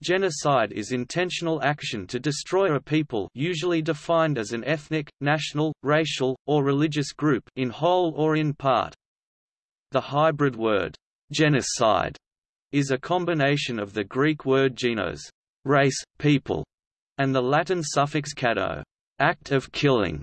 Genocide is intentional action to destroy a people usually defined as an ethnic, national, racial, or religious group in whole or in part. The hybrid word, genocide, is a combination of the Greek word genos, race, people, and the Latin suffix caedo, act of killing.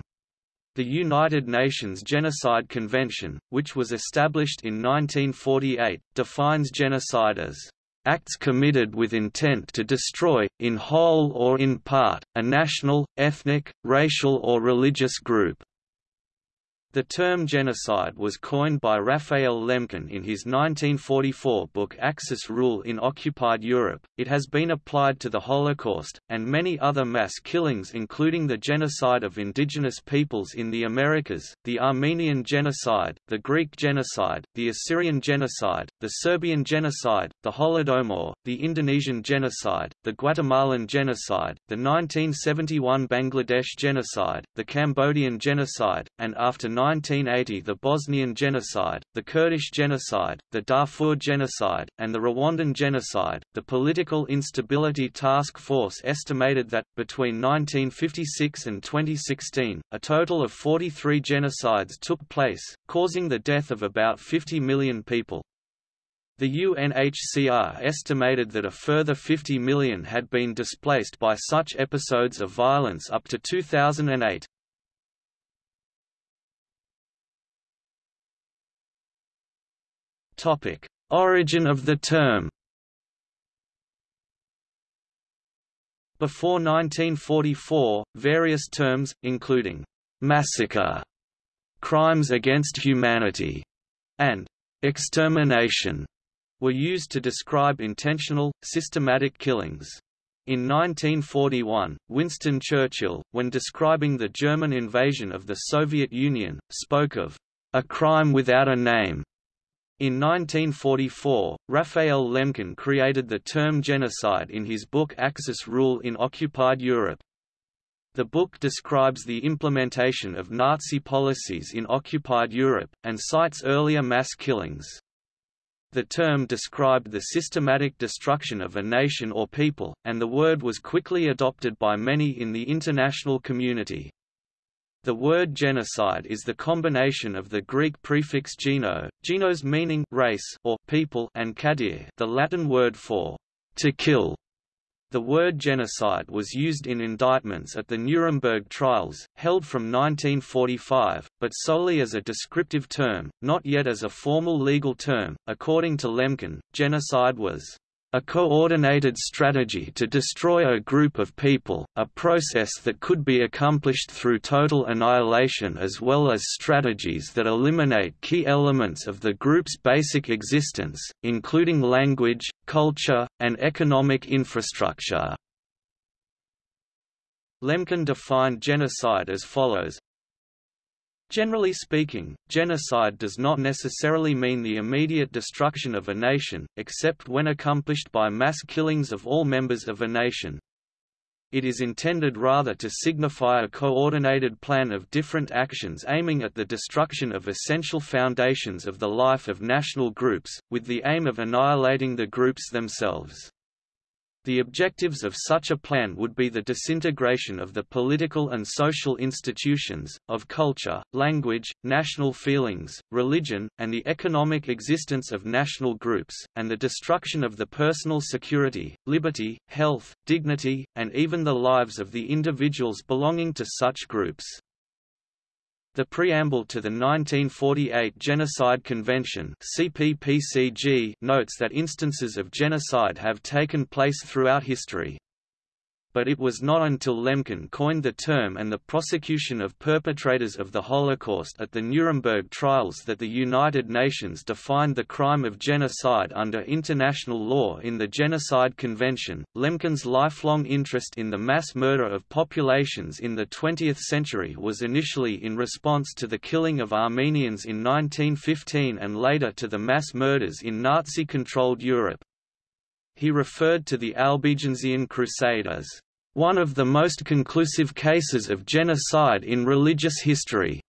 The United Nations Genocide Convention, which was established in 1948, defines genocide as acts committed with intent to destroy, in whole or in part, a national, ethnic, racial or religious group. The term genocide was coined by Raphael Lemkin in his 1944 book Axis Rule in Occupied Europe. It has been applied to the Holocaust, and many other mass killings including the genocide of indigenous peoples in the Americas, the Armenian genocide, the Greek genocide, the Assyrian genocide, the Serbian genocide, the Holodomor, the Indonesian genocide, the Guatemalan genocide, the 1971 Bangladesh genocide, the Cambodian genocide, and after 1980 the Bosnian genocide, the Kurdish genocide, the Darfur genocide, and the Rwandan genocide. The Political Instability Task Force estimated that, between 1956 and 2016, a total of 43 genocides took place, causing the death of about 50 million people. The UNHCR estimated that a further 50 million had been displaced by such episodes of violence up to 2008. Topic: Origin of the term. Before 1944, various terms, including massacre, crimes against humanity, and extermination, were used to describe intentional, systematic killings. In 1941, Winston Churchill, when describing the German invasion of the Soviet Union, spoke of a crime without a name in 1944, Raphael Lemkin created the term genocide in his book Axis Rule in Occupied Europe. The book describes the implementation of Nazi policies in occupied Europe, and cites earlier mass killings. The term described the systematic destruction of a nation or people, and the word was quickly adopted by many in the international community. The word genocide is the combination of the Greek prefix geno, genos meaning race or people and caedere, the Latin word for to kill. The word genocide was used in indictments at the Nuremberg trials, held from 1945, but solely as a descriptive term, not yet as a formal legal term. According to Lemkin, genocide was a coordinated strategy to destroy a group of people, a process that could be accomplished through total annihilation as well as strategies that eliminate key elements of the group's basic existence, including language, culture, and economic infrastructure. Lemkin defined genocide as follows Generally speaking, genocide does not necessarily mean the immediate destruction of a nation, except when accomplished by mass killings of all members of a nation. It is intended rather to signify a coordinated plan of different actions aiming at the destruction of essential foundations of the life of national groups, with the aim of annihilating the groups themselves. The objectives of such a plan would be the disintegration of the political and social institutions, of culture, language, national feelings, religion, and the economic existence of national groups, and the destruction of the personal security, liberty, health, dignity, and even the lives of the individuals belonging to such groups. The preamble to the 1948 Genocide Convention CPPCG notes that instances of genocide have taken place throughout history but it was not until Lemkin coined the term and the prosecution of perpetrators of the Holocaust at the Nuremberg trials that the United Nations defined the crime of genocide under international law in the Genocide Convention. Lemkin's lifelong interest in the mass murder of populations in the 20th century was initially in response to the killing of Armenians in 1915 and later to the mass murders in Nazi-controlled Europe. He referred to the Albigensian Crusade as one of the most conclusive cases of genocide in religious history.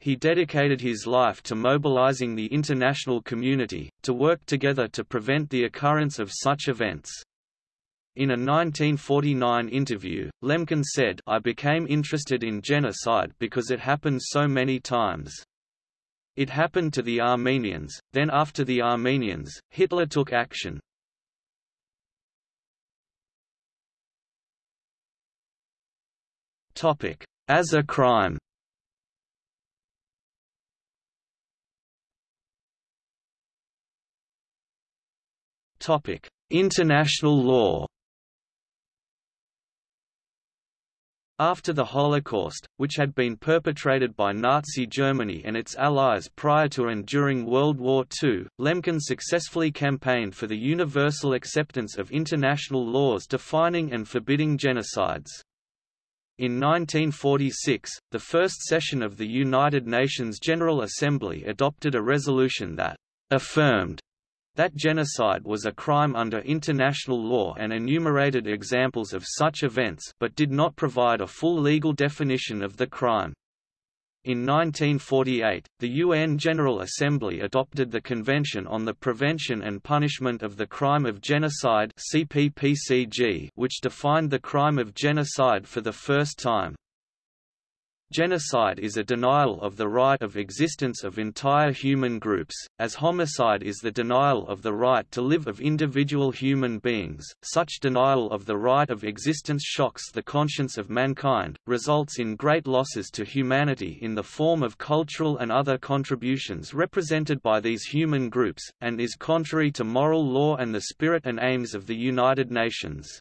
He dedicated his life to mobilizing the international community, to work together to prevent the occurrence of such events. In a 1949 interview, Lemkin said I became interested in genocide because it happened so many times. It happened to the Armenians, then after the Armenians, Hitler took action. As a crime Topic: International law After the Holocaust, which had been perpetrated by Nazi Germany and its allies prior to and during World War II, Lemkin successfully campaigned for the universal acceptance of international laws defining and forbidding genocides. In 1946, the first session of the United Nations General Assembly adopted a resolution that affirmed that genocide was a crime under international law and enumerated examples of such events but did not provide a full legal definition of the crime. In 1948, the UN General Assembly adopted the Convention on the Prevention and Punishment of the Crime of Genocide which defined the crime of genocide for the first time. Genocide is a denial of the right of existence of entire human groups, as homicide is the denial of the right to live of individual human beings. Such denial of the right of existence shocks the conscience of mankind, results in great losses to humanity in the form of cultural and other contributions represented by these human groups, and is contrary to moral law and the spirit and aims of the United Nations.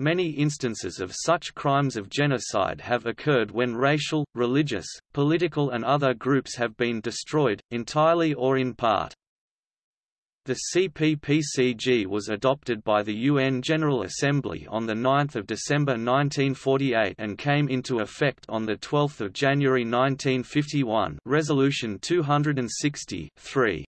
Many instances of such crimes of genocide have occurred when racial, religious, political and other groups have been destroyed, entirely or in part. The CPPCG was adopted by the UN General Assembly on 9 December 1948 and came into effect on 12 January 1951 Resolution 260 3.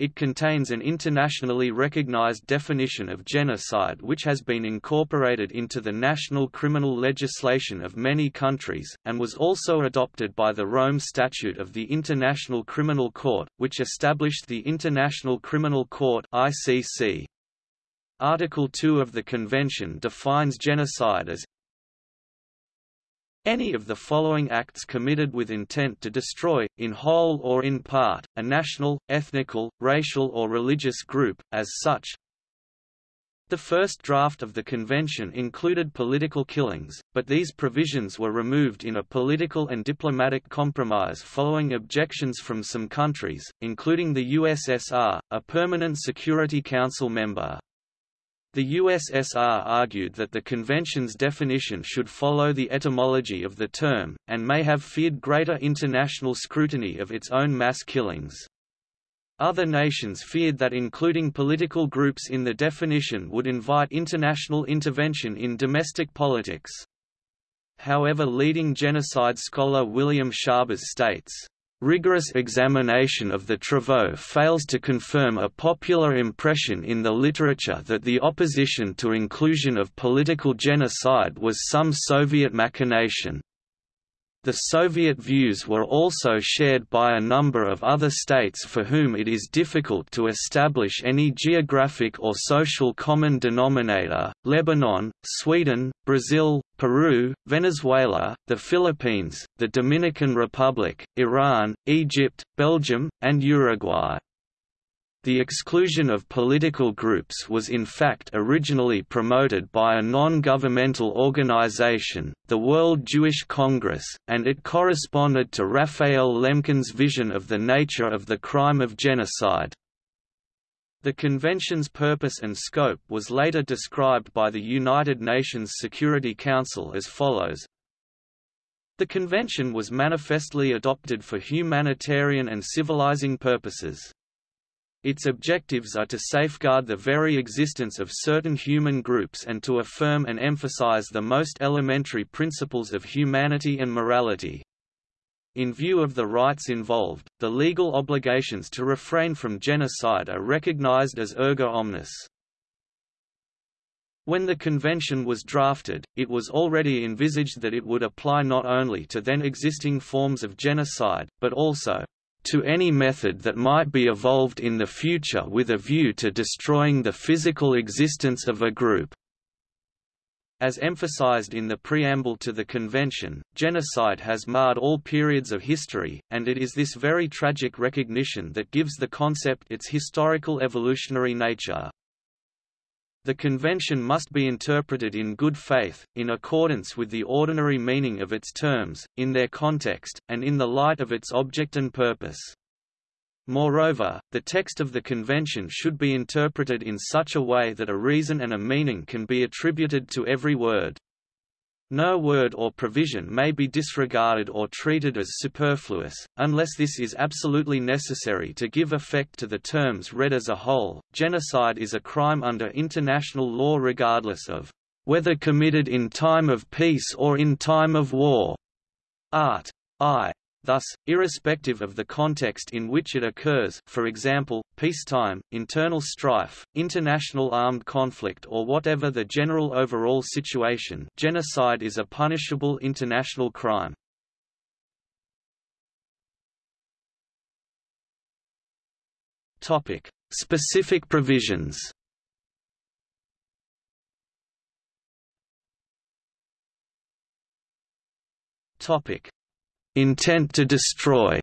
It contains an internationally recognized definition of genocide which has been incorporated into the national criminal legislation of many countries, and was also adopted by the Rome Statute of the International Criminal Court, which established the International Criminal Court ICC. Article 2 of the Convention defines genocide as any of the following acts committed with intent to destroy, in whole or in part, a national, ethnical, racial or religious group, as such. The first draft of the convention included political killings, but these provisions were removed in a political and diplomatic compromise following objections from some countries, including the USSR, a permanent Security Council member. The USSR argued that the convention's definition should follow the etymology of the term, and may have feared greater international scrutiny of its own mass killings. Other nations feared that including political groups in the definition would invite international intervention in domestic politics. However leading genocide scholar William Schabas states, Rigorous examination of the travaux fails to confirm a popular impression in the literature that the opposition to inclusion of political genocide was some Soviet machination. The Soviet views were also shared by a number of other states for whom it is difficult to establish any geographic or social common denominator, Lebanon, Sweden, Brazil, Peru, Venezuela, the Philippines, the Dominican Republic, Iran, Egypt, Belgium, and Uruguay. The exclusion of political groups was in fact originally promoted by a non-governmental organization, the World Jewish Congress, and it corresponded to Raphael Lemkin's vision of the nature of the crime of genocide. The convention's purpose and scope was later described by the United Nations Security Council as follows The convention was manifestly adopted for humanitarian and civilizing purposes. Its objectives are to safeguard the very existence of certain human groups and to affirm and emphasize the most elementary principles of humanity and morality. In view of the rights involved, the legal obligations to refrain from genocide are recognized as erga omnes. When the convention was drafted, it was already envisaged that it would apply not only to then existing forms of genocide, but also to any method that might be evolved in the future with a view to destroying the physical existence of a group. As emphasized in the preamble to the convention, genocide has marred all periods of history, and it is this very tragic recognition that gives the concept its historical evolutionary nature. The convention must be interpreted in good faith, in accordance with the ordinary meaning of its terms, in their context, and in the light of its object and purpose. Moreover, the text of the convention should be interpreted in such a way that a reason and a meaning can be attributed to every word. No word or provision may be disregarded or treated as superfluous, unless this is absolutely necessary to give effect to the terms read as a whole. Genocide is a crime under international law regardless of whether committed in time of peace or in time of war. Art. I. Thus, irrespective of the context in which it occurs for example, peacetime, internal strife, international armed conflict or whatever the general overall situation genocide is a punishable international crime. Topic: Specific provisions Topic Intent to destroy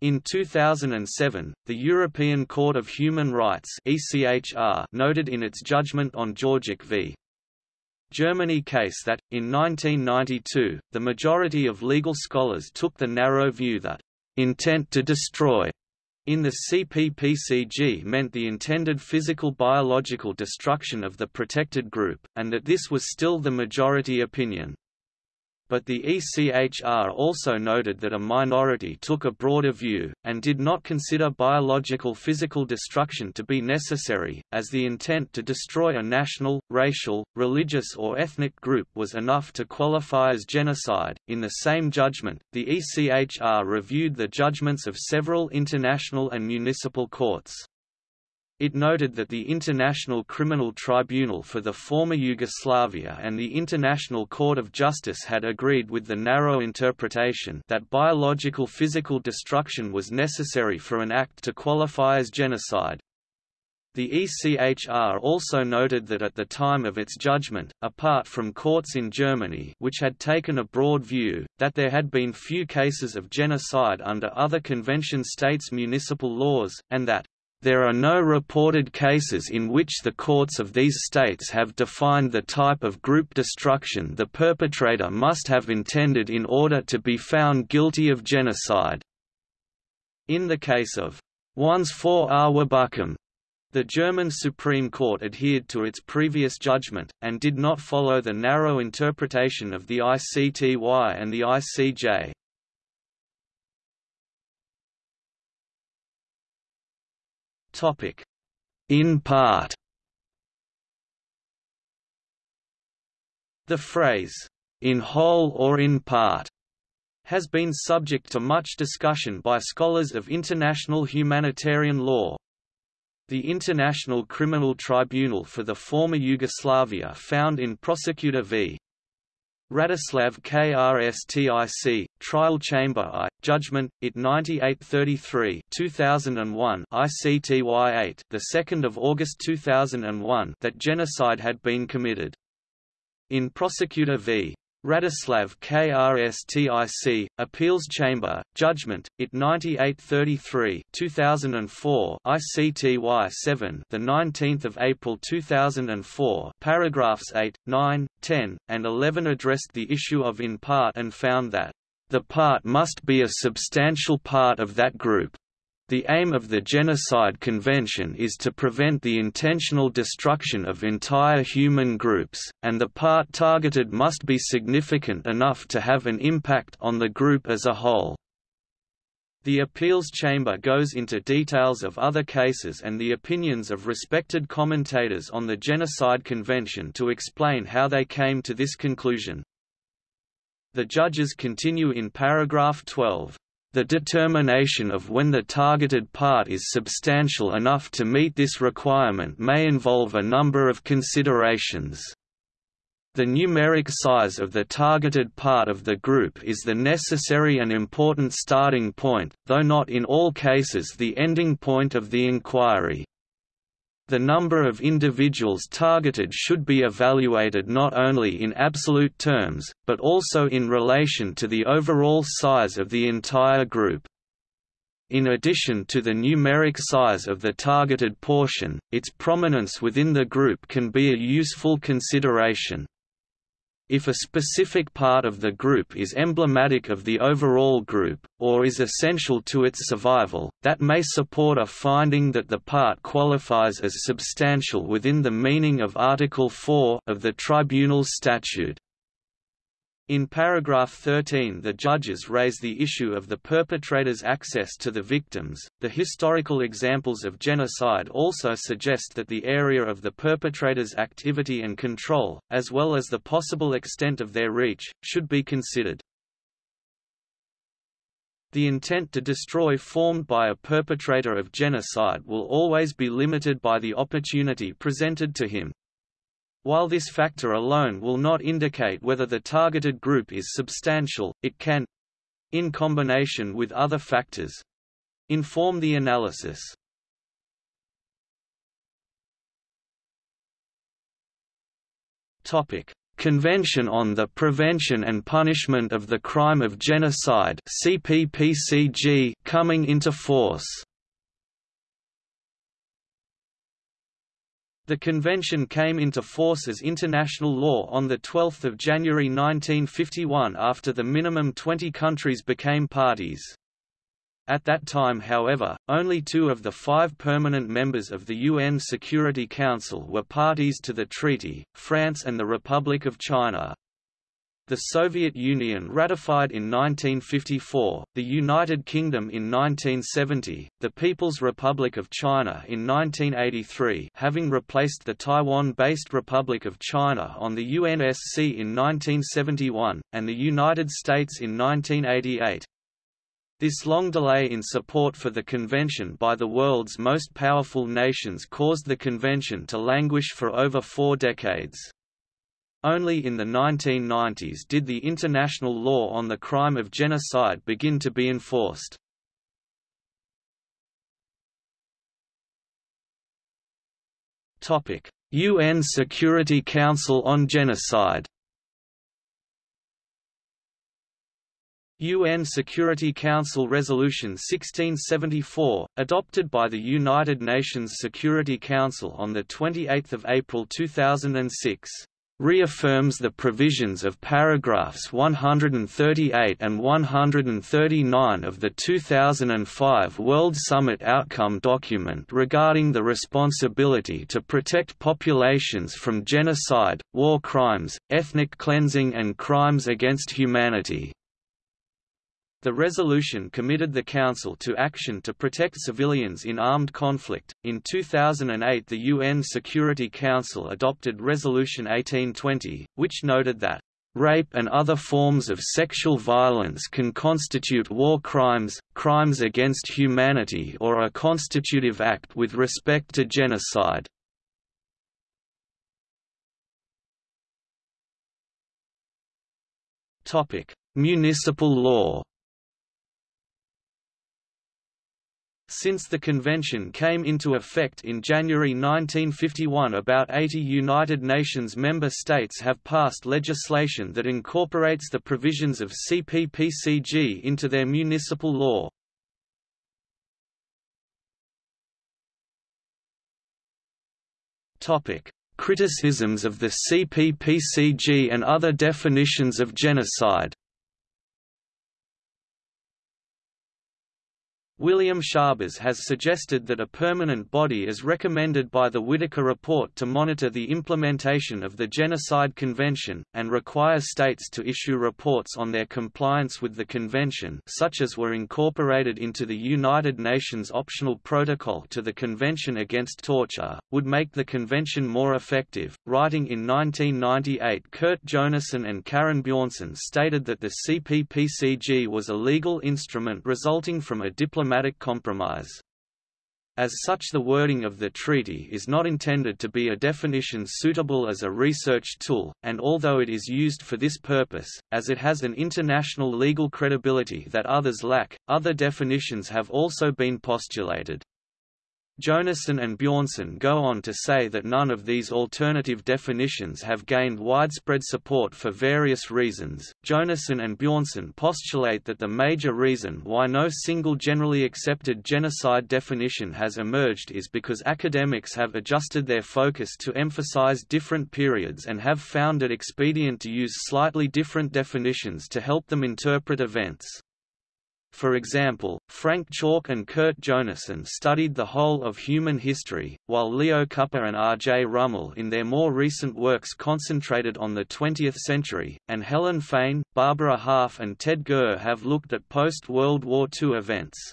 In 2007, the European Court of Human Rights ECHR noted in its judgment on Jorgic v. Germany case that, in 1992, the majority of legal scholars took the narrow view that, "...intent to destroy," in the CPPCG meant the intended physical biological destruction of the protected group, and that this was still the majority opinion but the ECHR also noted that a minority took a broader view, and did not consider biological physical destruction to be necessary, as the intent to destroy a national, racial, religious or ethnic group was enough to qualify as genocide. In the same judgment, the ECHR reviewed the judgments of several international and municipal courts. It noted that the International Criminal Tribunal for the former Yugoslavia and the International Court of Justice had agreed with the narrow interpretation that biological physical destruction was necessary for an act to qualify as genocide. The ECHR also noted that at the time of its judgment, apart from courts in Germany which had taken a broad view, that there had been few cases of genocide under other convention states' municipal laws, and that there are no reported cases in which the courts of these states have defined the type of group destruction the perpetrator must have intended in order to be found guilty of genocide. In the case of Onesphore Rwabukombe, the German Supreme Court adhered to its previous judgment, and did not follow the narrow interpretation of the ICTY and the ICJ. Topic: In part. The phrase in whole or in part has been subject to much discussion by scholars of international humanitarian law. The International Criminal Tribunal for the former Yugoslavia found in Prosecutor v. Radislav KRSTIC, Trial Chamber I, Judgment, IT 9833 2001 ICTY 8 the 2nd of August 2001 that genocide had been committed. In Prosecutor v. Radislav KRSTIC, Appeals Chamber, Judgment, IT 9833 2004 ICTY 7 the 19th of April 2004 paragraphs 8, 9, 10, and 11 addressed the issue of in part and found that the part must be a substantial part of that group. The aim of the Genocide Convention is to prevent the intentional destruction of entire human groups, and the part targeted must be significant enough to have an impact on the group as a whole. The appeals chamber goes into details of other cases and the opinions of respected commentators on the Genocide Convention to explain how they came to this conclusion. The judges continue in paragraph 12. The determination of when the targeted part is substantial enough to meet this requirement may involve a number of considerations. The numeric size of the targeted part of the group is the necessary and important starting point, though not in all cases the ending point of the inquiry. The number of individuals targeted should be evaluated not only in absolute terms, but also in relation to the overall size of the entire group. In addition to the numeric size of the targeted portion, its prominence within the group can be a useful consideration. If a specific part of the group is emblematic of the overall group, or is essential to its survival, that may support a finding that the part qualifies as substantial within the meaning of Article 4 of the Tribunal's statute. In paragraph 13, the judges raise the issue of the perpetrator's access to the victims. The historical examples of genocide also suggest that the area of the perpetrator's activity and control, as well as the possible extent of their reach, should be considered. The intent to destroy formed by a perpetrator of genocide will always be limited by the opportunity presented to him, while this factor alone will not indicate whether the targeted group is substantial, it can—in combination with other factors—inform the analysis. Topic: Convention on the Prevention and Punishment of the Crime of Genocide CPPCG coming into force The convention came into force as international law on 12 January 1951 after the minimum 20 countries became parties. At that time however, only two of the five permanent members of the UN Security Council were parties to the treaty, France and the Republic of China. The Soviet Union ratified in 1954, the United Kingdom in 1970, the People's Republic of China in 1983 having replaced the Taiwan-based Republic of China on the UNSC in 1971, and the United States in 1988. This long delay in support for the convention by the world's most powerful nations caused the convention to languish for over four decades. Only in the 1990s did the international law on the crime of genocide begin to be enforced. UN Security Council on Genocide UN Security Council Resolution 1674, adopted by the United Nations Security Council on 28 April 2006 reaffirms the provisions of paragraphs 138 and 139 of the 2005 World Summit Outcome document regarding the responsibility to protect populations from genocide, war crimes, ethnic cleansing and crimes against humanity. The resolution committed the Council to action to protect civilians in armed conflict. In 2008, the UN Security Council adopted Resolution 1820, which noted that rape and other forms of sexual violence can constitute war crimes, crimes against humanity or a constitutive act with respect to genocide. Topic: Municipal law Since the convention came into effect in January 1951 about 80 United Nations member states have passed legislation that incorporates the provisions of CPPCG into their municipal law. Criticisms of the CPPCG and other definitions of genocide William Schabas has suggested that a permanent body is recommended by the Whitaker Report to monitor the implementation of the Genocide Convention, and require states to issue reports on their compliance with the convention such as were incorporated into the United Nations Optional Protocol to the Convention Against Torture, would make the convention more effective. Writing in 1998 Kurt Jonassohn and Karen Bjornson stated that the CPPCG was a legal instrument resulting from a diplomatic diplomatic compromise. As such the wording of the treaty is not intended to be a definition suitable as a research tool, and although it is used for this purpose, as it has an international legal credibility that others lack, other definitions have also been postulated. Jonassohn and Bjornson go on to say that none of these alternative definitions have gained widespread support for various reasons. Jonassohn and Bjornson postulate that the major reason why no single generally accepted genocide definition has emerged is because academics have adjusted their focus to emphasize different periods and have found it expedient to use slightly different definitions to help them interpret events. For example, Frank Chalk and Kurt Jonassohn studied the whole of human history, while Leo Kuper and R. J. Rummel in their more recent works concentrated on the 20th century, and Helen Fein, Barbara Harff and Ted Gurr have looked at post-World War II events.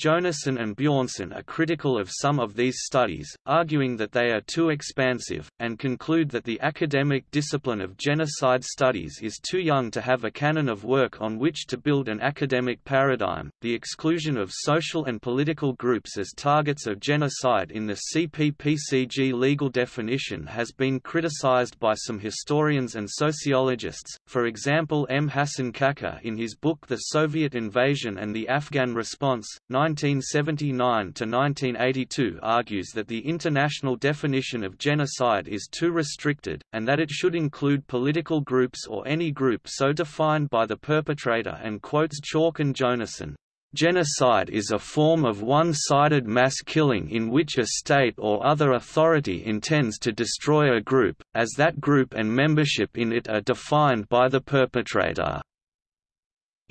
Jonassohn and Bjornson are critical of some of these studies, arguing that they are too expansive, and conclude that the academic discipline of genocide studies is too young to have a canon of work on which to build an academic paradigm. The exclusion of social and political groups as targets of genocide in the CPPCG legal definition has been criticized by some historians and sociologists, for example M. Hassan Kakar in his book The Soviet Invasion and the Afghan Response, 1979–1982 argues that the international definition of genocide is too restricted, and that it should include political groups or any group so defined by the perpetrator and quotes Chalk and Jonassohn. Genocide is a form of one-sided mass killing in which a state or other authority intends to destroy a group, as that group and membership in it are defined by the perpetrator.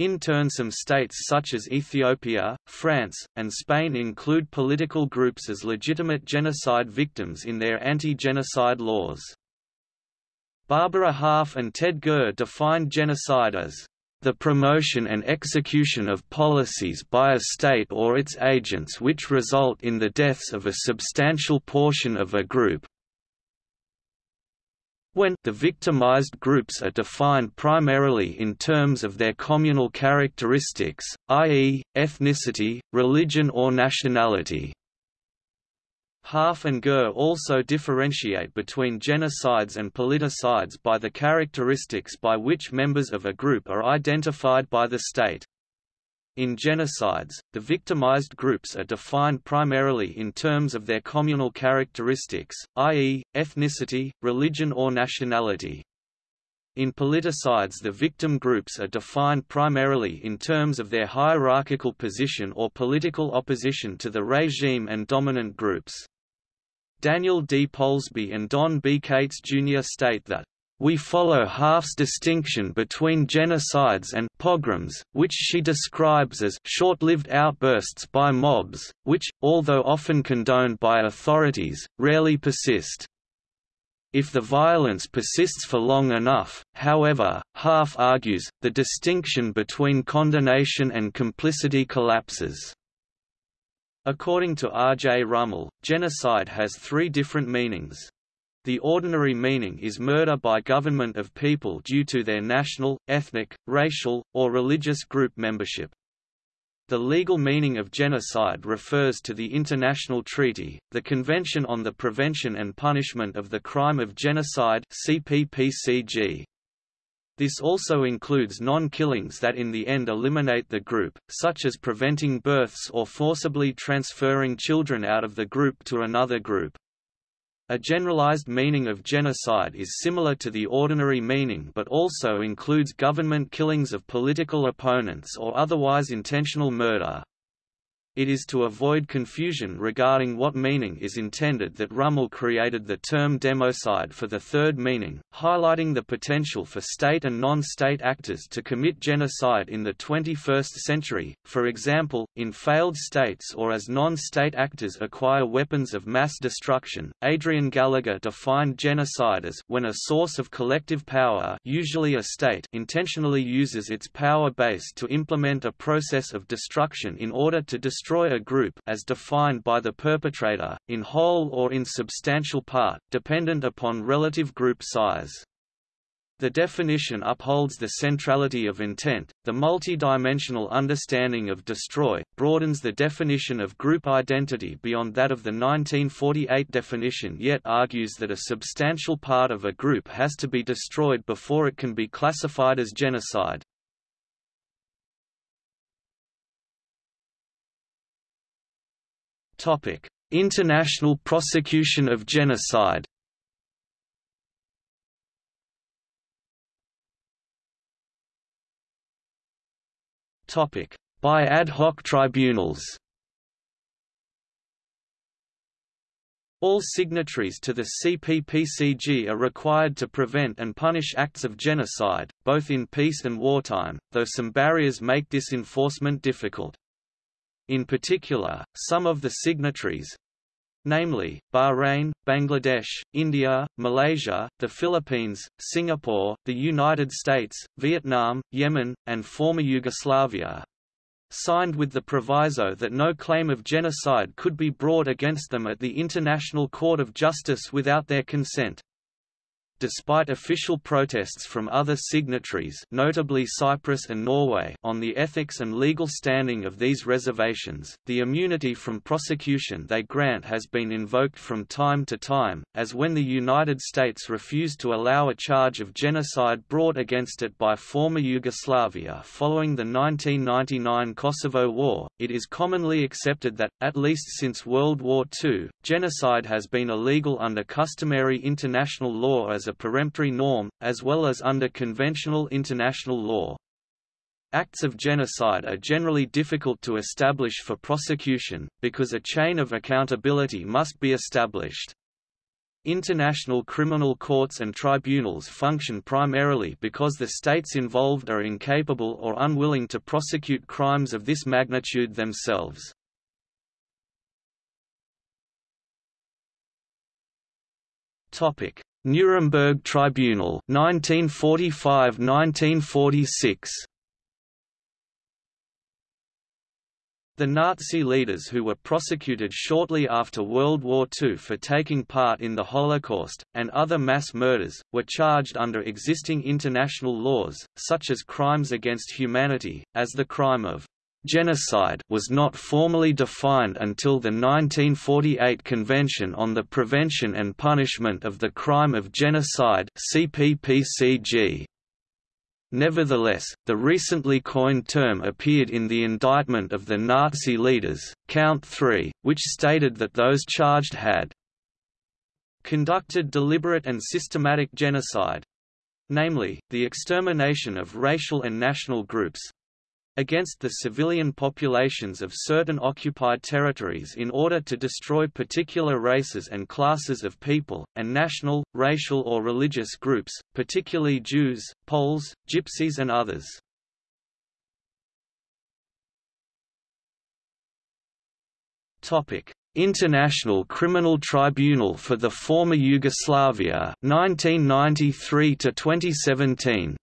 In turn some states such as Ethiopia, France, and Spain include political groups as legitimate genocide victims in their anti-genocide laws. Barbara Harff and Ted Gurr defined genocide as the promotion and execution of policies by a state or its agents which result in the deaths of a substantial portion of a group, when the victimized groups are defined primarily in terms of their communal characteristics, i.e., ethnicity, religion or nationality. Harff and Gurr also differentiate between genocides and politicides by the characteristics by which members of a group are identified by the state. In genocides, the victimized groups are defined primarily in terms of their communal characteristics, i.e., ethnicity, religion or nationality. In politicides the victim groups are defined primarily in terms of their hierarchical position or political opposition to the regime and dominant groups. Daniel D. Polsby and Don B. Kates Jr. state that we follow Harff's distinction between genocides and pogroms, which she describes as short-lived outbursts by mobs, which, although often condoned by authorities, rarely persist. If the violence persists for long enough, however, Harff argues, the distinction between condonation and complicity collapses. According to R. J. Rummel, genocide has three different meanings. The ordinary meaning is murder by government of people due to their national, ethnic, racial, or religious group membership. The legal meaning of genocide refers to the international treaty, the Convention on the Prevention and Punishment of the Crime of Genocide CPPCG. This also includes non-killings that in the end eliminate the group, such as preventing births or forcibly transferring children out of the group to another group. A generalized meaning of genocide is similar to the ordinary meaning but also includes government killings of political opponents or otherwise intentional murder. It is to avoid confusion regarding what meaning is intended that Rummel created the term democide for the third meaning, highlighting the potential for state and non-state actors to commit genocide in the 21st century, for example, in failed states or as non-state actors acquire weapons of mass destruction. Adrian Gallagher defined genocide as when a source of collective power usually a state intentionally uses its power base to implement a process of destruction in order to destroy destroy a group as defined by the perpetrator, in whole or in substantial part, dependent upon relative group size. The definition upholds the centrality of intent. The multi-dimensional understanding of destroy broadens the definition of group identity beyond that of the 1948 definition yet argues that a substantial part of a group has to be destroyed before it can be classified as genocide. Topic: International prosecution of genocide. Topic: By ad hoc tribunals. All signatories to the CPPCG are required to prevent and punish acts of genocide, both in peace and wartime, though some barriers make this enforcement difficult. In particular, some of the signatories, namely, Bahrain, Bangladesh, India, Malaysia, the Philippines, Singapore, the United States, Vietnam, Yemen, and former Yugoslavia, signed with the proviso that no claim of genocide could be brought against them at the International Court of Justice without their consent. Despite official protests from other signatories notably Cyprus and Norway on the ethics and legal standing of these reservations, the immunity from prosecution they grant has been invoked from time to time, as when the United States refused to allow a charge of genocide brought against it by former Yugoslavia following the 1999 Kosovo War. It is commonly accepted that, at least since World War II, genocide has been illegal under customary international law as a peremptory norm, as well as under conventional international law. Acts of genocide are generally difficult to establish for prosecution, because a chain of accountability must be established. International criminal courts and tribunals function primarily because the states involved are incapable or unwilling to prosecute crimes of this magnitude themselves. Topic: Nuremberg Tribunal 1945–1946 The Nazi leaders who were prosecuted shortly after World War II for taking part in the Holocaust, and other mass murders, were charged under existing international laws, such as crimes against humanity, as the crime of Genocide was not formally defined until the 1948 Convention on the Prevention and Punishment of the Crime of Genocide CPPCG. Nevertheless, the recently coined term appeared in the indictment of the Nazi leaders, Count 3, which stated that those charged had conducted deliberate and systematic genocide namely, the extermination of racial and national groups, against the civilian populations of certain occupied territories in order to destroy particular races and classes of people, and national, racial or religious groups, particularly Jews, Poles, Gypsies and others. International Criminal Tribunal for the former Yugoslavia 1993 to 2017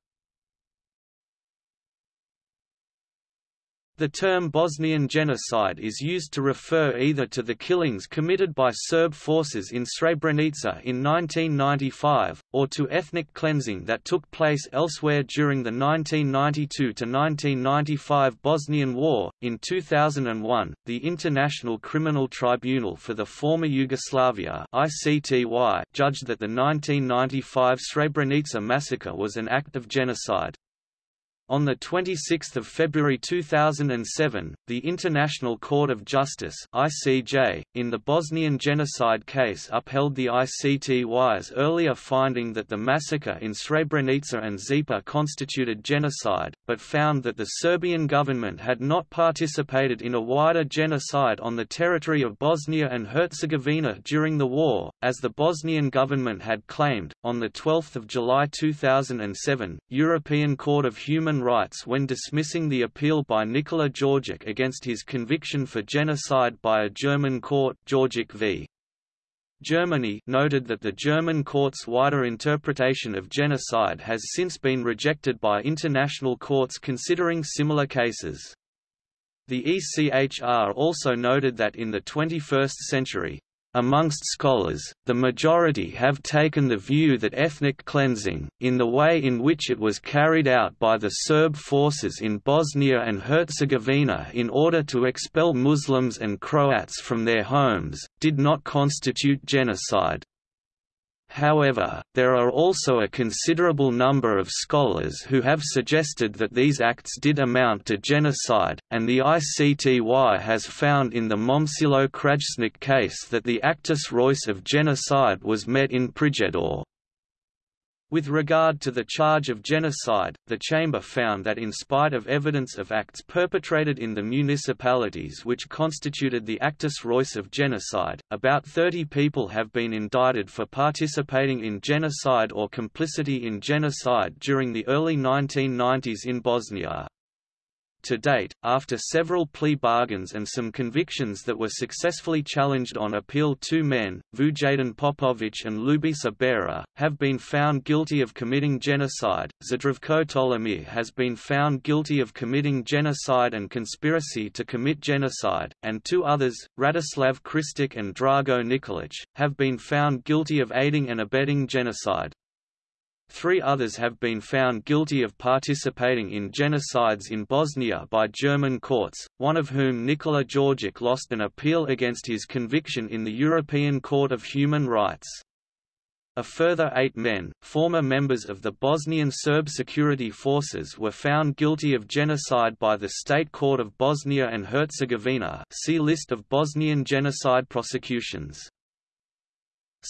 The term Bosnian genocide is used to refer either to the killings committed by Serb forces in Srebrenica in 1995, or to ethnic cleansing that took place elsewhere during the 1992–1995 Bosnian War. In 2001, the International Criminal Tribunal for the former Yugoslavia ICTY judged that the 1995 Srebrenica massacre was an act of genocide. On 26 February 2007, the International Court of Justice ICJ, in the Bosnian genocide case upheld the ICTY's earlier finding that the massacre in Srebrenica and Zepa constituted genocide, but found that the Serbian government had not participated in a wider genocide on the territory of Bosnia and Herzegovina during the war, as the Bosnian government had claimed. On 12 July 2007, European Court of Human human rights when dismissing the appeal by Nikola Jorgic against his conviction for genocide by a German court Jorgic v. Germany noted that the German court's wider interpretation of genocide has since been rejected by international courts considering similar cases. The ECHR also noted that in the 21st century, Amongst scholars, the majority have taken the view that ethnic cleansing, in the way in which it was carried out by the Serb forces in Bosnia and Herzegovina in order to expel Muslims and Croats from their homes, did not constitute genocide. However, there are also a considerable number of scholars who have suggested that these acts did amount to genocide, and the ICTY has found in the Momcilo Krajisnik case that the actus reus of genocide was met in Prijedor. With regard to the charge of genocide, the Chamber found that in spite of evidence of acts perpetrated in the municipalities which constituted the actus reus of genocide, about 30 people have been indicted for participating in genocide or complicity in genocide during the early 1990s in Bosnia. To date, after several plea bargains and some convictions that were successfully challenged on appeal two men, Vujadin Popovic and Ljubisa Beara, have been found guilty of committing genocide, Zdravko Tolimir has been found guilty of committing genocide and conspiracy to commit genocide, and two others, Radislav Krstic and Drago Nikolic, have been found guilty of aiding and abetting genocide. Three others have been found guilty of participating in genocides in Bosnia by German courts, one of whom Nikola Jorgic lost an appeal against his conviction in the European Court of Human Rights. A further eight men, former members of the Bosnian Serb security forces were found guilty of genocide by the State Court of Bosnia and Herzegovina see List of Bosnian genocide prosecutions.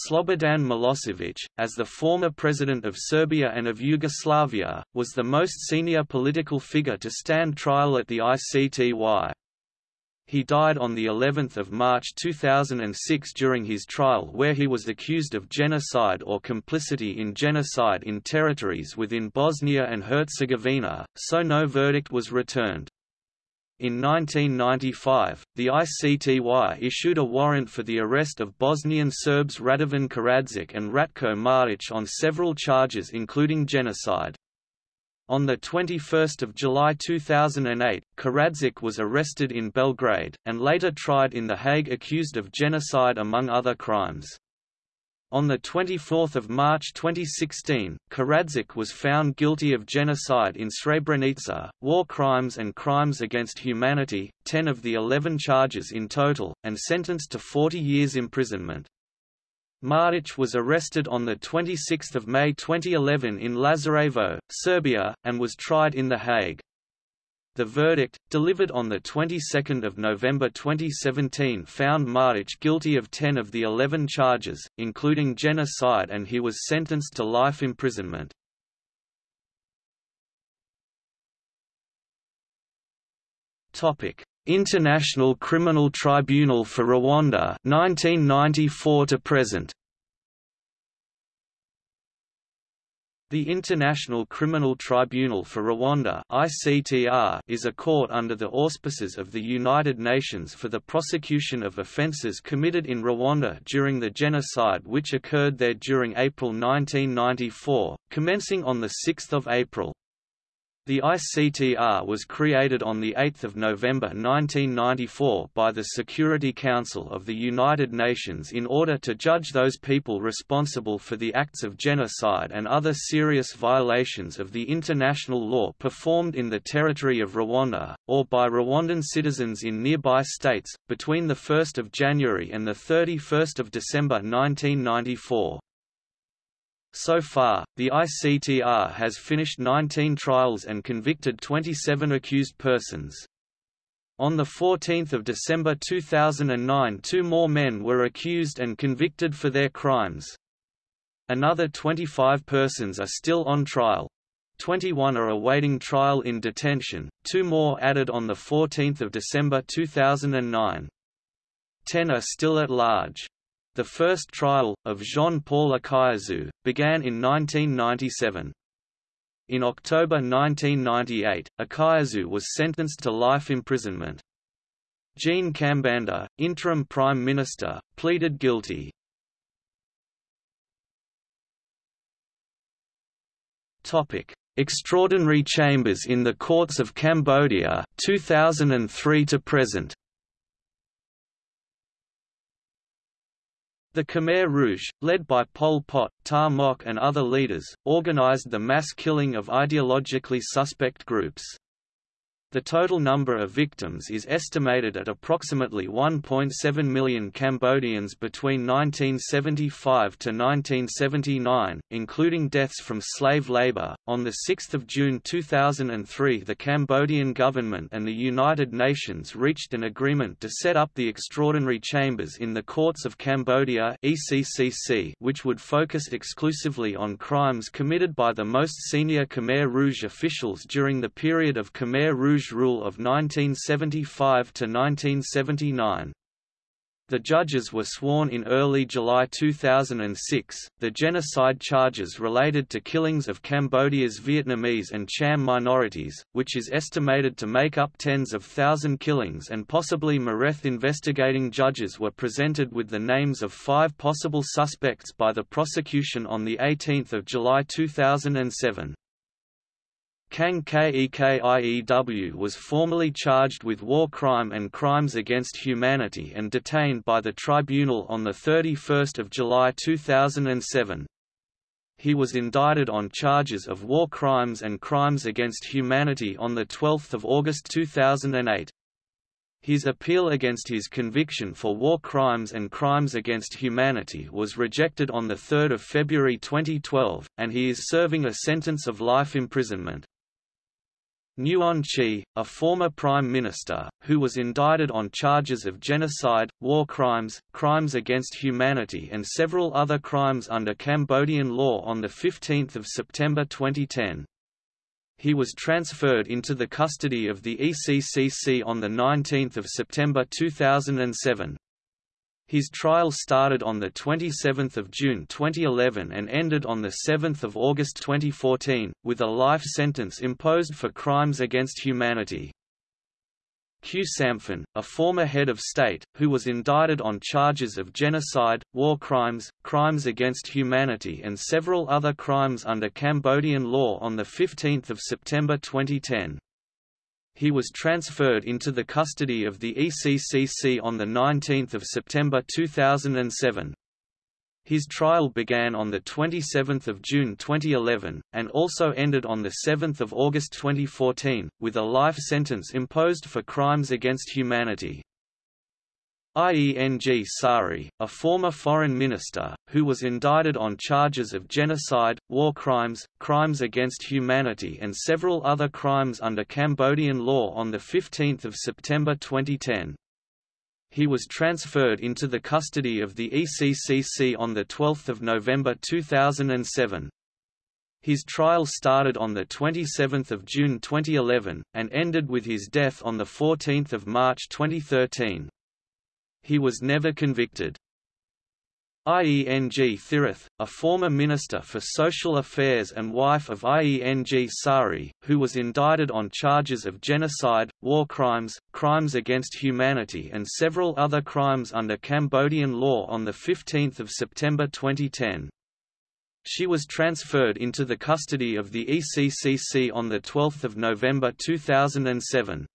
Slobodan Milosevic, as the former president of Serbia and of Yugoslavia, was the most senior political figure to stand trial at the ICTY. He died on the 11th of March 2006 during his trial where he was accused of genocide or complicity in genocide in territories within Bosnia and Herzegovina, so no verdict was returned. In 1995, the ICTY issued a warrant for the arrest of Bosnian Serbs Radovan Karadzic and Ratko Mladic on several charges including genocide. On 21 July 2008, Karadzic was arrested in Belgrade, and later tried in The Hague accused of genocide among other crimes. On 24 March 2016, Karadzic was found guilty of genocide in Srebrenica, war crimes and crimes against humanity, 10 of the 11 charges in total, and sentenced to 40 years imprisonment. Mladic was arrested on 26 May 2011 in Lazarevo, Serbia, and was tried in The Hague. The verdict, delivered on the 22nd of November 2017 found Mladic guilty of 10 of the 11 charges, including genocide and he was sentenced to life imprisonment. International Criminal Tribunal for Rwanda 1994 to present The International Criminal Tribunal for Rwanda (ICTR) is a court under the auspices of the United Nations for the prosecution of offences committed in Rwanda during the genocide which occurred there during April 1994, commencing on the 6th of April. The ICTR was created on 8 November 1994 by the Security Council of the United Nations in order to judge those people responsible for the acts of genocide and other serious violations of the international law performed in the territory of Rwanda, or by Rwandan citizens in nearby states, between 1 January and 31 December 1994. So far, the ICTR has finished 19 trials and convicted 27 accused persons. On 14 December 2009 two more men were accused and convicted for their crimes. Another 25 persons are still on trial. 21 are awaiting trial in detention, two more added on 14 December 2009. 10 are still at large. The first trial, of Jean-Paul Akayesu, began in 1997. In October 1998, Akayesu was sentenced to life imprisonment. Jean Kambanda, interim prime minister, pleaded guilty. Topic: Extraordinary Chambers in the Courts of Cambodia, 2003 to present. The Khmer Rouge, led by Pol Pot, Ta Mok and other leaders, organized the mass killing of ideologically suspect groups. The total number of victims is estimated at approximately 1.7 million Cambodians between 1975 to 1979, including deaths from slave labor. On the 6th of June 2003, the Cambodian government and the United Nations reached an agreement to set up the extraordinary chambers in the Courts of Cambodia (ECCC), which would focus exclusively on crimes committed by the most senior Khmer Rouge officials during the period of Khmer Rouge Rouge rule of 1975 to 1979. The judges were sworn in early July 2006. The genocide charges related to killings of Cambodia's Vietnamese and Cham minorities, which is estimated to make up tens of thousand killings and possibly Mareth investigating judges were presented with the names of five possible suspects by the prosecution on 18 July 2007. Kang Kek Iew was formally charged with war crime and crimes against humanity and detained by the tribunal on 31 July 2007. He was indicted on charges of war crimes and crimes against humanity on 12 August 2008. His appeal against his conviction for war crimes and crimes against humanity was rejected on 3 February 2012, and he is serving a sentence of life imprisonment. Nuon Chea, a former prime minister, who was indicted on charges of genocide, war crimes, crimes against humanity and several other crimes under Cambodian law on 15 September 2010. He was transferred into the custody of the ECCC on 19 September 2007. His trial started on 27 June 2011 and ended on 7 August 2014, with a life sentence imposed for crimes against humanity. Khieu Samphan, a former head of state, who was indicted on charges of genocide, war crimes, crimes against humanity and several other crimes under Cambodian law on 15 September 2010. He was transferred into the custody of the ECCC on 19 September 2007. His trial began on 27 June 2011, and also ended on 7 August 2014, with a life sentence imposed for crimes against humanity. Ieng Sary, a former foreign minister, who was indicted on charges of genocide, war crimes, crimes against humanity and several other crimes under Cambodian law on 15 September 2010. He was transferred into the custody of the ECCC on 12 November 2007. His trial started on 27 June 2011, and ended with his death on 14 March 2013. He was never convicted. Ieng Thirith, a former Minister for Social Affairs and wife of Ieng Sary, who was indicted on charges of genocide, war crimes, crimes against humanity and several other crimes under Cambodian law on 15 September 2010. She was transferred into the custody of the ECCC on 12 November 2007.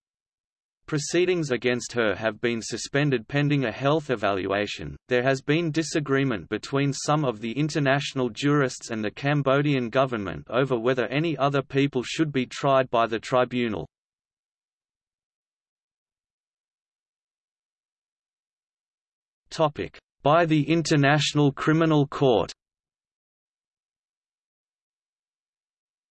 Proceedings against her have been suspended pending a health evaluation. There has been disagreement between some of the international jurists and the Cambodian government over whether any other people should be tried by the tribunal. Topic: By the International Criminal Court.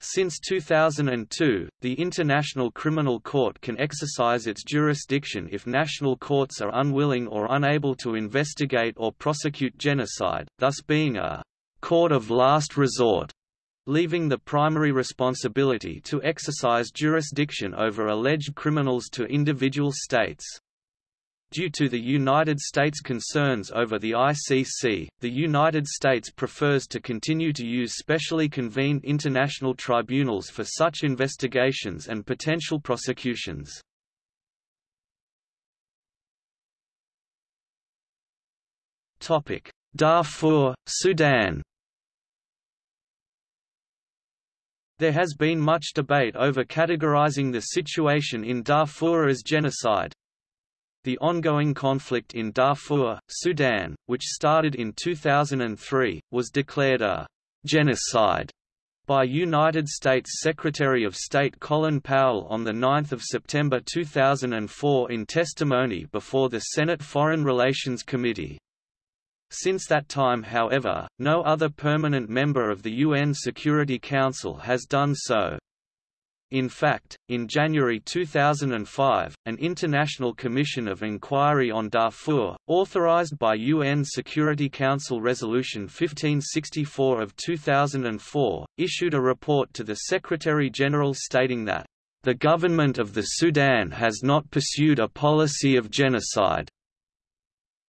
Since 2002, the International Criminal Court can exercise its jurisdiction if national courts are unwilling or unable to investigate or prosecute genocide, thus being a «court of last resort», leaving the primary responsibility to exercise jurisdiction over alleged criminals to individual states. Due to the United States' concerns over the ICC, the United States prefers to continue to use specially convened international tribunals for such investigations and potential prosecutions. Darfur, Sudan There has been much debate over categorizing the situation in Darfur as genocide. The ongoing conflict in Darfur, Sudan, which started in 2003, was declared a genocide by United States Secretary of State Colin Powell on 9 September 2004 in testimony before the Senate Foreign Relations Committee. Since that time however, no other permanent member of the UN Security Council has done so. In fact, in January 2005, an International Commission of Inquiry on Darfur, authorized by UN Security Council Resolution 1564 of 2004, issued a report to the Secretary-General stating that, "...the government of the Sudan has not pursued a policy of genocide."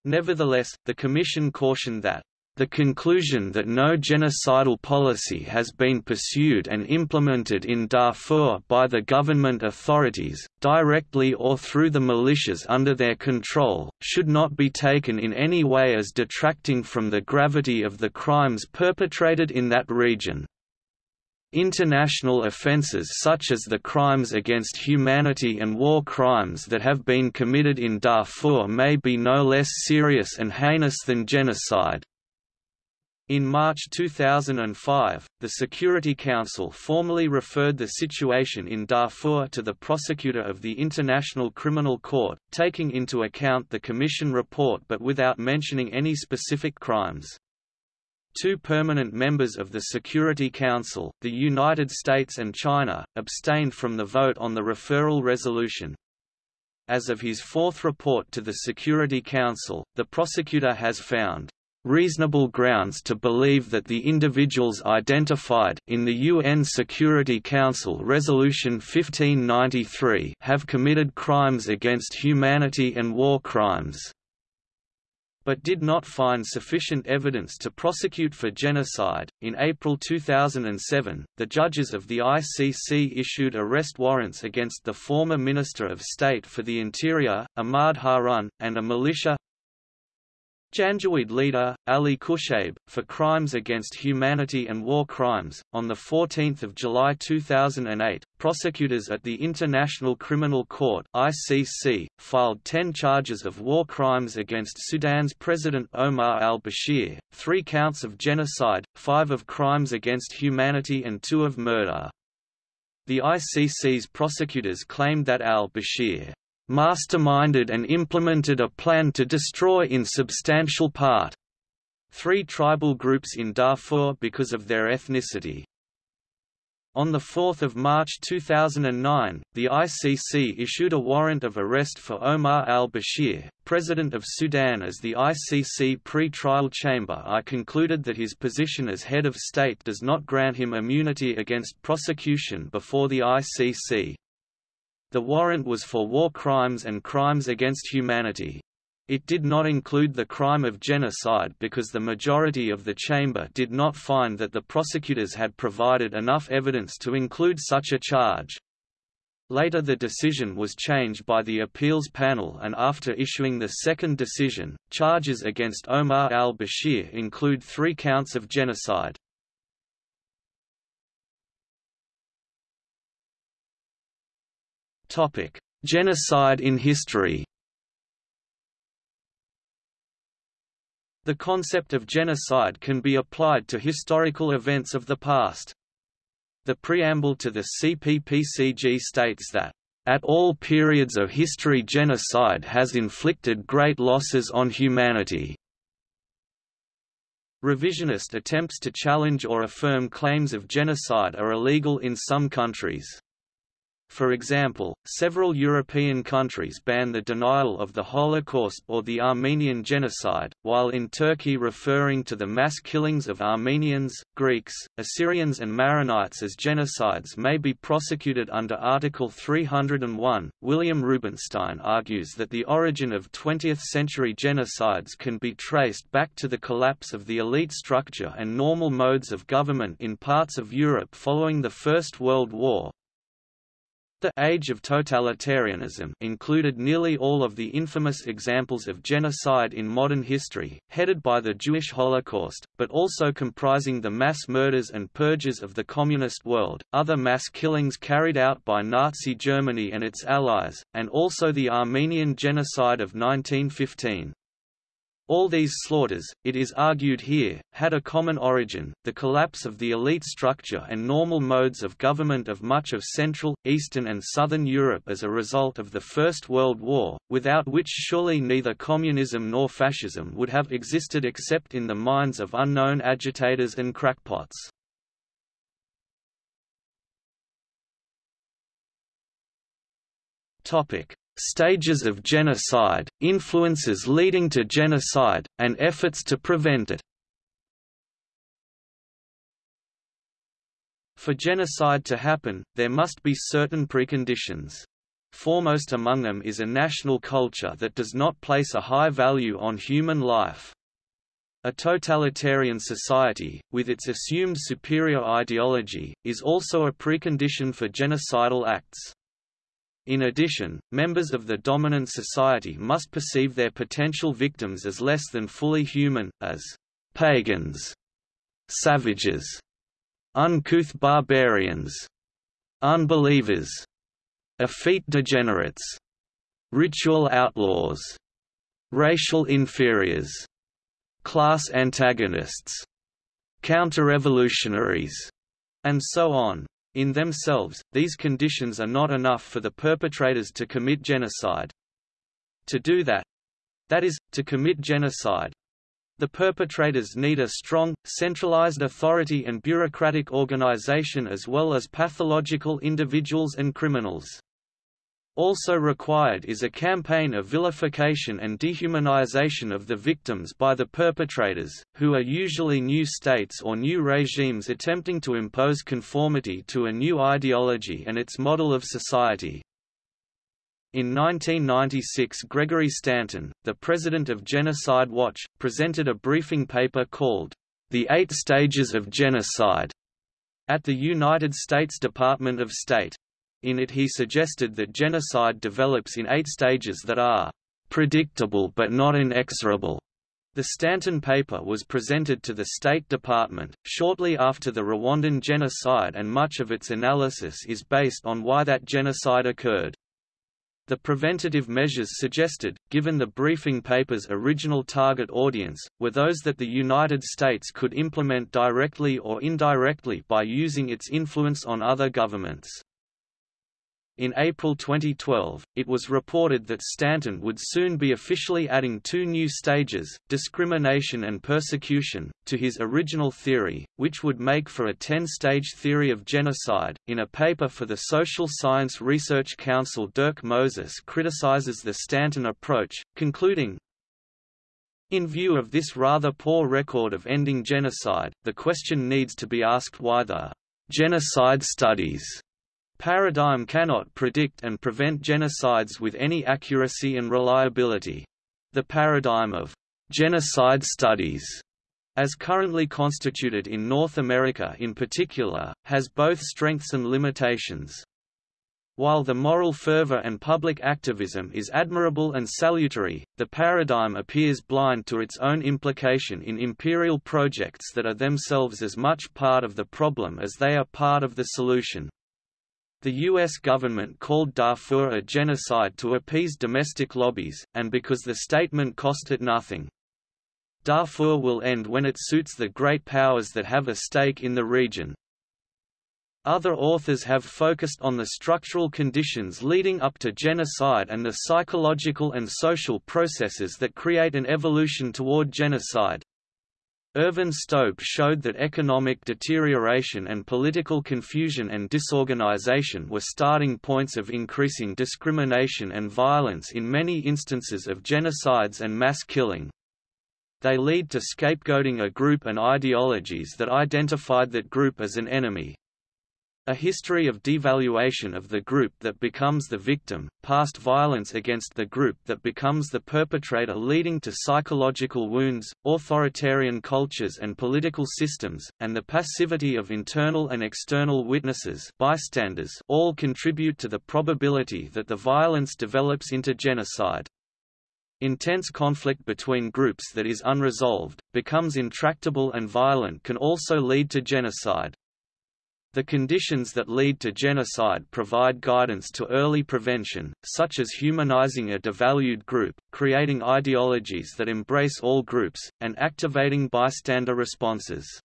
Nevertheless, the Commission cautioned that the conclusion that no genocidal policy has been pursued and implemented in Darfur by the government authorities, directly or through the militias under their control, should not be taken in any way as detracting from the gravity of the crimes perpetrated in that region. International offences such as the crimes against humanity and war crimes that have been committed in Darfur may be no less serious and heinous than genocide. In March 2005, the Security Council formally referred the situation in Darfur to the prosecutor of the International Criminal Court, taking into account the Commission report but without mentioning any specific crimes. Two permanent members of the Security Council, the United States and China, abstained from the vote on the referral resolution. As of his fourth report to the Security Council, the prosecutor has found reasonable grounds to believe that the individuals identified in the UN Security Council Resolution 1593 have committed crimes against humanity and war crimes but did not find sufficient evidence to prosecute for genocide. In April 2007, the judges of the ICC issued arrest warrants against the former Minister of State for the Interior, Ahmad Harun, and a militia Janjaweed leader, Ali Kushaib, for crimes against humanity and war crimes. On 14 July 2008, prosecutors at the International Criminal Court ICC, filed 10 charges of war crimes against Sudan's President Omar al-Bashir, three counts of genocide, five of crimes against humanity and two of murder. The ICC's prosecutors claimed that al-Bashir masterminded and implemented a plan to destroy in substantial part three tribal groups in Darfur because of their ethnicity. On 4 March 2009, the ICC issued a warrant of arrest for Omar al-Bashir, president of Sudan as the ICC pre-trial chamber I concluded that his position as head of state does not grant him immunity against prosecution before the ICC. The warrant was for war crimes and crimes against humanity. It did not include the crime of genocide because the majority of the chamber did not find that the prosecutors had provided enough evidence to include such a charge. Later the decision was changed by the appeals panel and after issuing the second decision, charges against Omar al-Bashir include three counts of genocide. Topic: Genocide in history. The concept of genocide can be applied to historical events of the past. The preamble to the CPPCG states that at all periods of history genocide has inflicted great losses on humanity. Revisionist attempts to challenge or affirm claims of genocide are illegal in some countries. For example, several European countries ban the denial of the Holocaust or the Armenian genocide, while in Turkey referring to the mass killings of Armenians, Greeks, Assyrians and Maronites as genocides may be prosecuted under Article 301. William Rubinstein argues that the origin of 20th-century genocides can be traced back to the collapse of the elite structure and normal modes of government in parts of Europe following the First World War, The Age of Totalitarianism included nearly all of the infamous examples of genocide in modern history, headed by the Jewish Holocaust, but also comprising the mass murders and purges of the Communist world, other mass killings carried out by Nazi Germany and its allies, and also the Armenian genocide of 1915. All these slaughters, it is argued here, had a common origin, the collapse of the elite structure and normal modes of government of much of Central, Eastern and Southern Europe as a result of the First World War, without which surely neither communism nor fascism would have existed except in the minds of unknown agitators and crackpots. Stages of genocide, influences leading to genocide, and efforts to prevent it. For genocide to happen, there must be certain preconditions. Foremost among them is a national culture that does not place a high value on human life. A totalitarian society, with its assumed superior ideology, is also a precondition for genocidal acts. In addition, members of the dominant society must perceive their potential victims as less than fully human, as pagans, savages, uncouth barbarians, unbelievers, effete degenerates, ritual outlaws, racial inferiors, class antagonists, counter-revolutionaries, and so on. In themselves, these conditions are not enough for the perpetrators to commit genocide. To do that—that is, to commit genocide, the perpetrators need a strong, centralized authority and bureaucratic organization as well as pathological individuals and criminals. Also required is a campaign of vilification and dehumanization of the victims by the perpetrators, who are usually new states or new regimes attempting to impose conformity to a new ideology and its model of society. In 1996 Gregory Stanton, the president of Genocide Watch, presented a briefing paper called, The Eight Stages of Genocide, at the United States Department of State. In it he suggested that genocide develops in eight stages that are predictable but not inexorable. The Stanton paper was presented to the State Department, shortly after the Rwandan genocide and much of its analysis is based on why that genocide occurred. The preventative measures suggested, given the briefing paper's original target audience, were those that the United States could implement directly or indirectly by using its influence on other governments. In April 2012, it was reported that Stanton would soon be officially adding two new stages, discrimination and persecution, to his original theory, which would make for a 10-stage theory of genocide. In a paper for the Social Science Research Council Dirk Moses criticizes the Stanton approach, concluding, in view of this rather poor record of ending genocide, the question needs to be asked why the genocide studies paradigm cannot predict and prevent genocides with any accuracy and reliability. The paradigm of genocide studies as currently constituted in North America in particular, has both strengths and limitations. While the moral fervor and public activism is admirable and salutary, the paradigm appears blind to its own implication in imperial projects that are themselves as much part of the problem as they are part of the solution. The U.S. government called Darfur a genocide to appease domestic lobbies, and because the statement cost it nothing. Darfur will end when it suits the great powers that have a stake in the region. Other authors have focused on the structural conditions leading up to genocide and the psychological and social processes that create an evolution toward genocide. Ervin Staub showed that economic deterioration and political confusion and disorganization were starting points of increasing discrimination and violence in many instances of genocides and mass killing. They lead to scapegoating a group and ideologies that identified that group as an enemy. A history of devaluation of the group that becomes the victim, past violence against the group that becomes the perpetrator leading to psychological wounds, authoritarian cultures and political systems, and the passivity of internal and external witnesses bystanders all contribute to the probability that the violence develops into genocide. Intense conflict between groups that is unresolved, becomes intractable and violent can also lead to genocide. The conditions that lead to genocide provide guidance to early prevention, such as humanizing a devalued group, creating ideologies that embrace all groups, and activating bystander responses.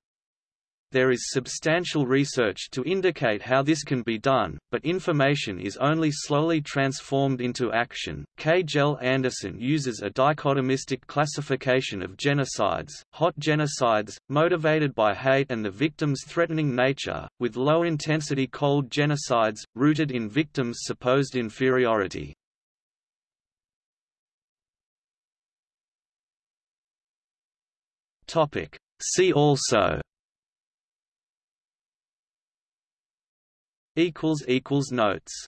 There is substantial research to indicate how this can be done, but information is only slowly transformed into action. Kjell Anderson uses a dichotomistic classification of genocides, hot genocides, motivated by hate and the victim's threatening nature, with low-intensity cold genocides, rooted in victims' supposed inferiority. See also equals equals notes